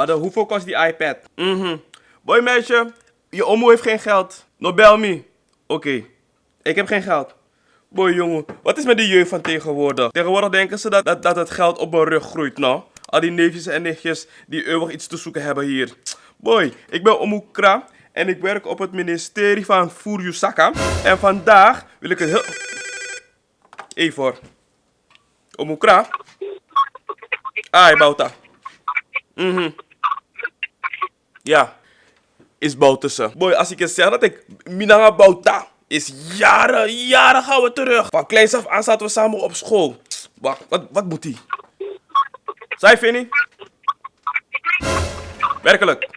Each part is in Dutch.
Maar dan, hoeveel kost die iPad? Mhm. Boy meisje, je omo heeft geen geld. No bel me. Oké, ik heb geen geld. Boy jongen, wat is met die jeugd van tegenwoordig? Tegenwoordig denken ze dat, dat, dat het geld op mijn rug groeit, nou. Al die neefjes en nichtjes die eeuwig iets te zoeken hebben hier. Boy, ik ben Omu Kra en ik werk op het ministerie van Furyusaka. En vandaag wil ik het heel... Even hoor. Omu Kra. Ai, Bouta. Mhm. Ja. Is Boutussen. Boy, als ik je zeg dat ik Minanga Bouta is jaren, jaren gaan we terug. Van kleins af aan zaten we samen op school. Wacht, wat, wat moet die? Zij, Vinnie? Werkelijk.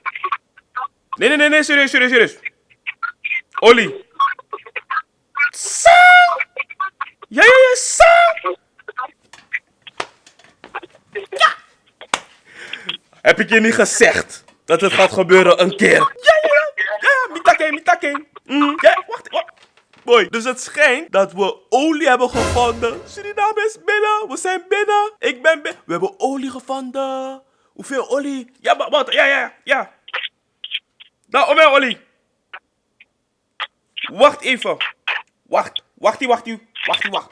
Nee, nee, nee, nee, serieus, serieus, serieus. Olly. Sang! Ja, ja, ja, sang! Ja! Heb ik je niet gezegd dat het gaat gebeuren een keer? Ja, ja, ja. Ja, mitake, mitake. Mm, ja, wacht, wacht. Boy, dus het schijnt dat we olie hebben gevonden. Suriname is binnen. We zijn binnen. Ik ben binnen. We hebben olie gevonden. Hoeveel olie? Ja, maar wat? Ja, ja, ja. Nou, om olie. Wacht even. Wacht. Wachtie, wachtie. Wachtie, wacht.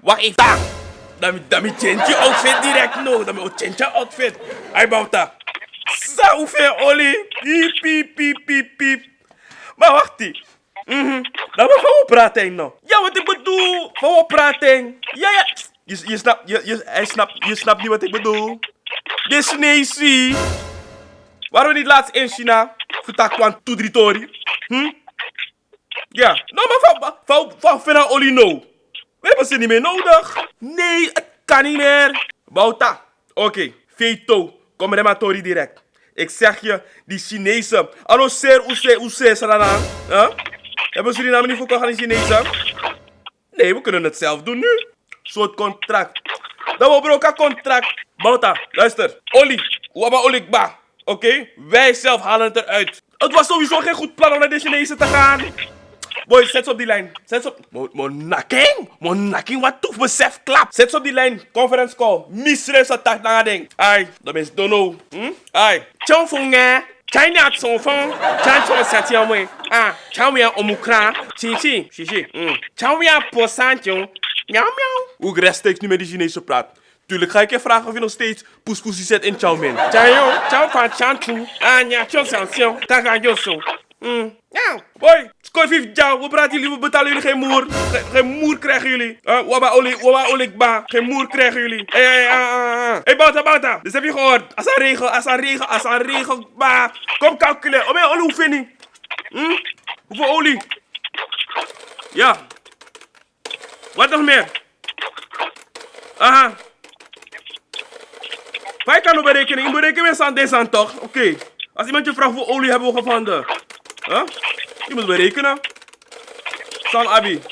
Wacht even. Daar. Dan dan je outfit direct. No, moet change je outfit. Hij bouwt. Zo, hoeveel olie. Piep, piep, piep, piep, piep. Maar wacht die. Mhm. Nou, maar van wat praten nou? Ja, wat ik bedoel. Van praten? Ja, ja. Je, je, snapt, je, je, hij je snapt niet wat ik bedoel. Dit is Nesi. Waarom niet laatst in China? Vertak kwam toedritori. Hm? Ja. Nou, maar van, van, van Fena Olino. We hebben ze niet meer nodig. Nee, het kan niet meer. Bouta. Oké. Veto. Kom maar direct. Ik zeg je, die Chinezen. Allo, ser, oese, oese, sarana. Huh? Hebben Suriname niet verkocht aan die Chinezen? Nee, we kunnen het zelf doen nu. Soort contract. Dan we broken contract. Bouta, luister. Oli, waba olikba. Oké? Wij zelf halen het eruit. Het was sowieso geen goed plan om naar de Chinezen te gaan. Boy, zet ze op die lijn. Zet ze op... Mo, monakking? Monakking, wat toef besef klap. Zet ze op die lijn. Conference call. Misre sa tak na ding. Ai, dat is dono. Hm? Ai. Chong fong nga. China son fong. Chan chong sa tian we. Ah, chan we omukra. Chin chin. Shi shi. Hm. Chan we po san chong. Miauw miauw. Hoe rechtstreeks nu met die Chinezen praat. Tuurlijk ga ik je vragen of je nog steeds poespoesie zet in Chow Min. Chayo, Chow van Chantu. Ah, ja, San Sion. Taga Yoso. Mm. Ja. Boy, skoy vijf jou. We praten jullie, we betalen jullie geen moer. Geen, geen moer krijgen jullie. Uh, waba oli, waba olik ba. Geen moer krijgen jullie. Hé, hé, hé, hé, Bouta, Bouta. Dus heb je gehoord. Als een regel, als een regel, als een regel, ba. Kom calculeren. Om je olie, je? Hm? Hoeveel olie? Ja. Wat nog meer? Aha. Wij kan op berekening. Ik bereken mensen aan deze aan toch? Oké. Als iemand je vraagt hoeveel olie hebben we gevonden. Huh? Je moet berekenen. San Abi.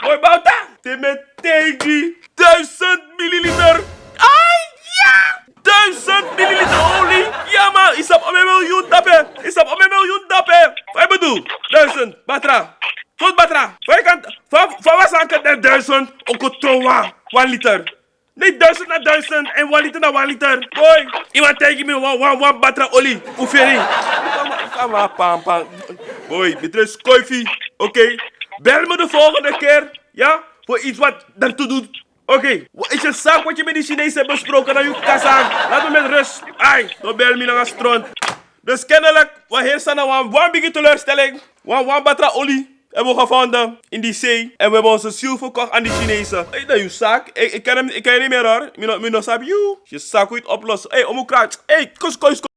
Mooi Bouta. Timetegi. 1000 milliliter. Ai, ja. 1000 milliliter olie. Ja man. Is op een miljoen dappen. Is op een miljoen dappen. Wat bedoel? 1000. Batra. Tot Batra. Van was aan het 1000. Ook het 1 liter. Nee, duizend naar duizend en one liter naar one liter. Boy, iemand tegen me one, one, one batra olie. Hoeveel? Maar, pam, pam. Dit is koffie. Oké. Bel me de volgende keer. Ja? Voor iets wat daartoe doet. Oké. Is je zaak wat je met die Chinezen hebt besproken naar je kazaan? Laat me met rust. Ai, dan bel me naar een stront. Dus kennelijk, we heersen naar een biggie teleurstelling. One, one batra olie hebben we gevonden in die zee. En we hebben onze ziel verkocht aan die Chinezen. Hey, dat is je zaak. Ik, ken hem, ik ken je niet meer hoor. Mino, mino sab you. Je zaak hoe oplossen. Hé, hey, omhoek Hey, kus, kus, kus.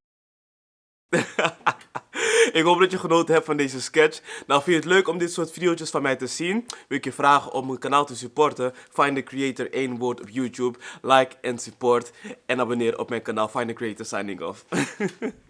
ik hoop dat je genoten hebt van deze sketch. Nou, vind je het leuk om dit soort video's van mij te zien? Wil ik je vragen om mijn kanaal te supporten? Find the Creator 1 woord op YouTube. Like en support. En abonneer op mijn kanaal Find the Creator signing off.